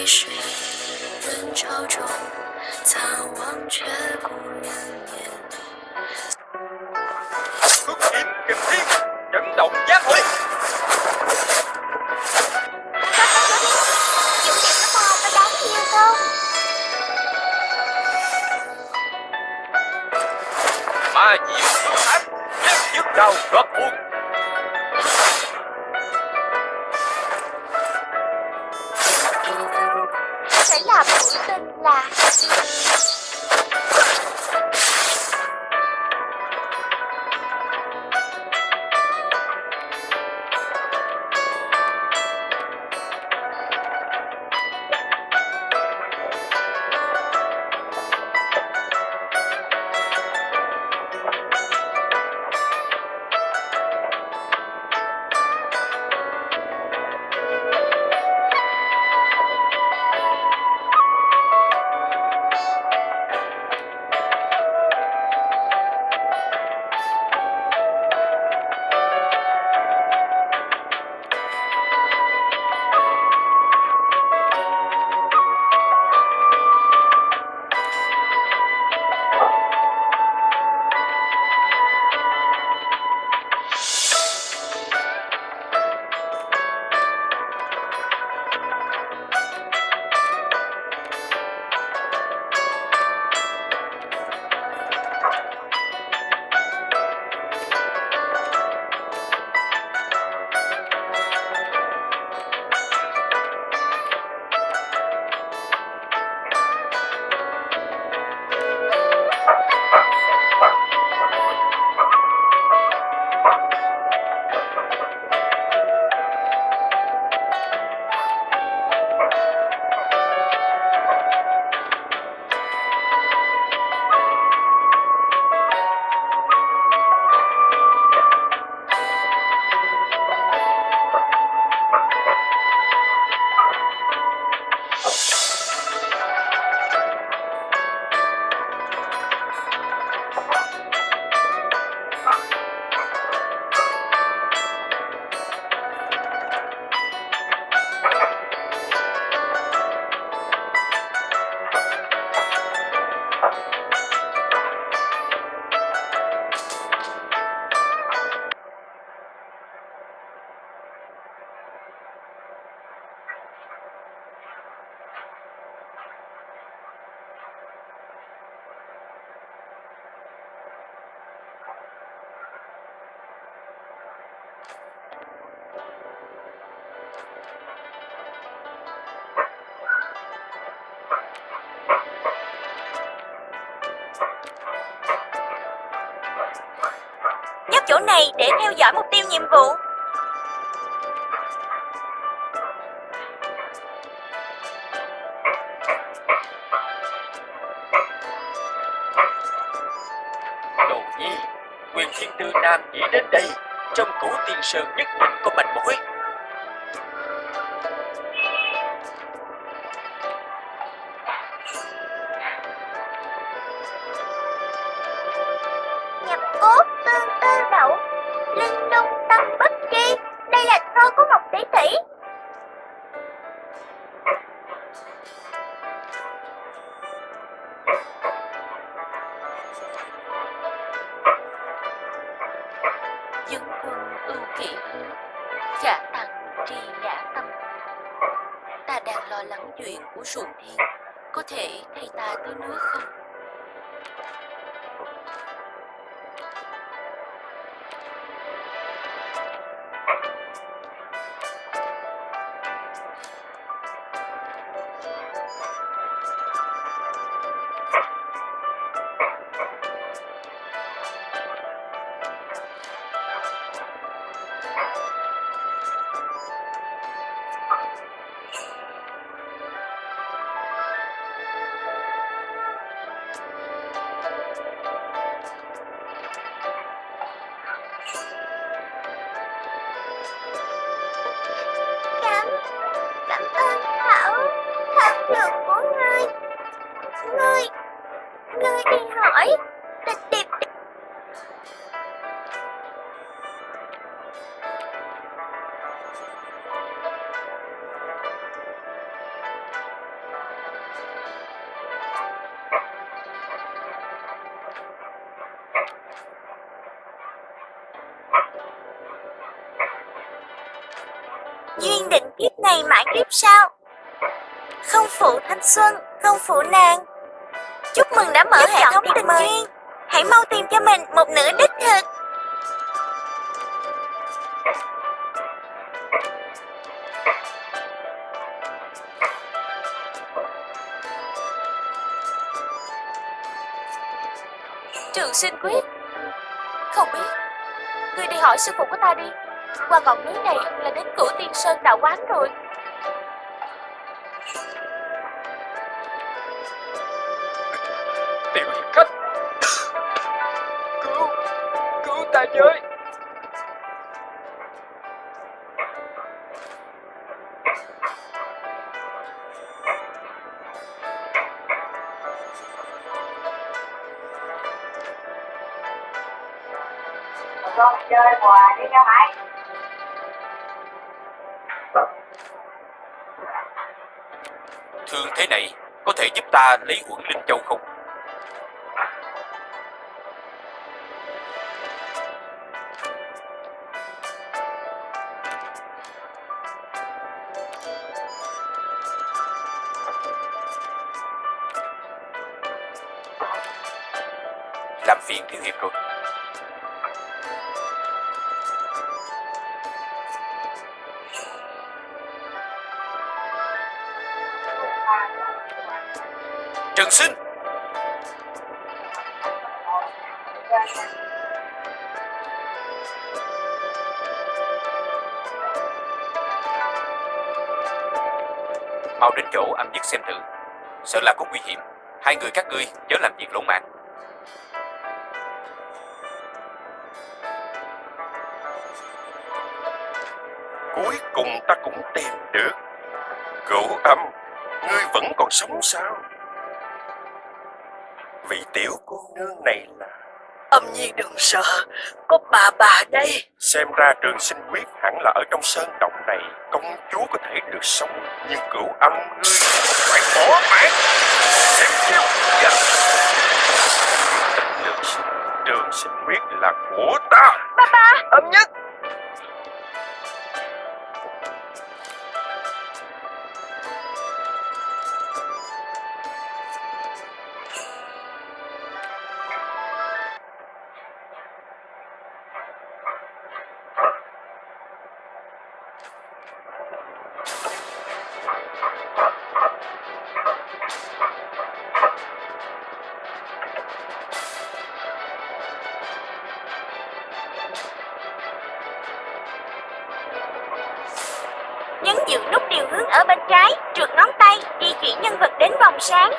这一世人潮中，苍望却故人面。Cước kiếm kình thiên, chấn động giang hồ. Dũng điểm của ta có đáng yêu không? chỗ này để theo dõi mục tiêu nhiệm vụ. Đồ nhi, quyền thiên tư nam chỉ đến đây, trong củ tiên sơn nhất định mãi kiếp sau Không phụ thanh xuân, không phụ nàng. Chúc mừng đã mở hệ thống tình duyên. Hãy mau tìm cho mình một nửa đích thực. Trường sinh quyết. Không biết. Ngươi đi hỏi sư phụ của ta đi. Qua ngọn núi này là đến cửu tiên sơn đạo quán rồi Với con chơi quà đi cho mày. Thương thế này Có thể giúp ta lấy uẩn linh châu không Phiền thiếu hiệp rồi. Trần Sinh. Mau đến chỗ âm dứt xem thử. Sợ là có nguy hiểm. Hai người các ngươi chớ làm việc lỗ mãn Cuối cùng ta cũng tìm được. Cửu âm Ngươi vẫn còn sống sao? Vị tiểu cô nương này là Âm nhi đừng sợ Có bà bà đây. Xem ra trường sinh quyết hẳn là ở trong sơn động này Công chúa có thể được sống Nhưng cửu âm ngươi phải bỏ mạng. Xem chiêu dạ. Trường sinh, quyết là của ta. Âm nhất sáng.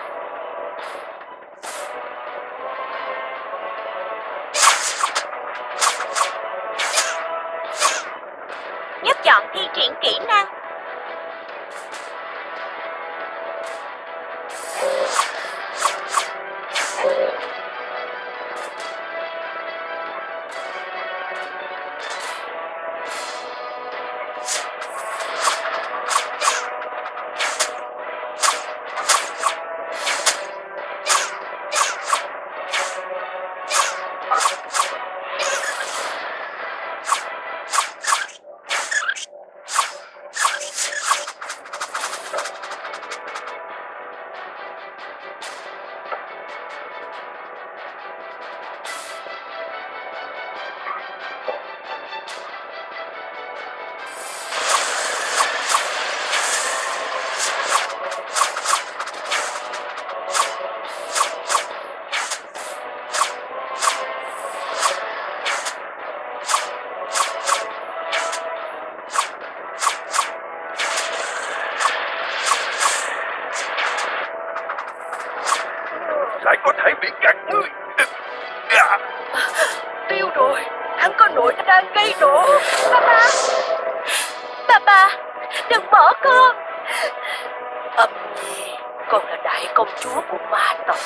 Con Âm nhi còn là đại công chúa của ma tộc.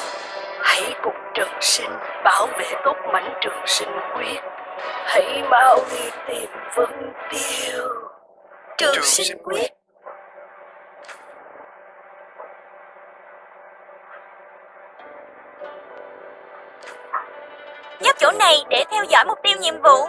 Hãy cùng Trần Sinh bảo vệ tốt mảnh trường sinh quyết. Hãy mau đi tìm Vân Tiêu. Trường sinh quyết Nhấp chỗ này để theo dõi mục tiêu nhiệm vụ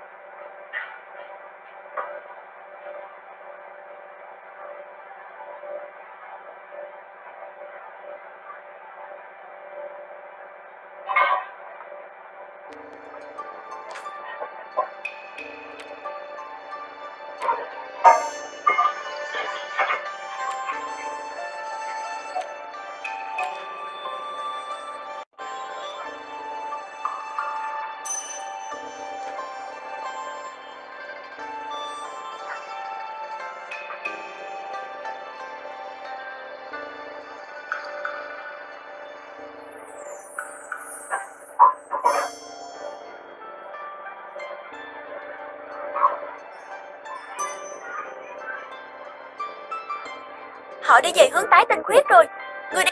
Họ đi về hướng tái tinh khuyết rồi. Người đi...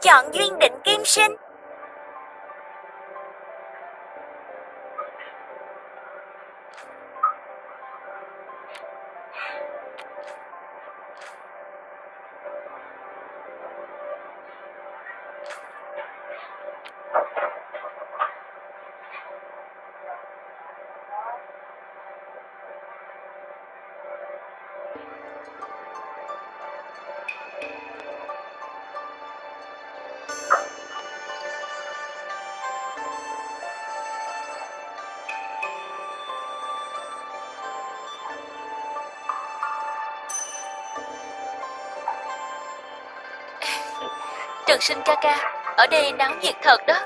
chọn duyên định kim sinh. Sinh ca ca, ở đây náo nhiệt thật đó.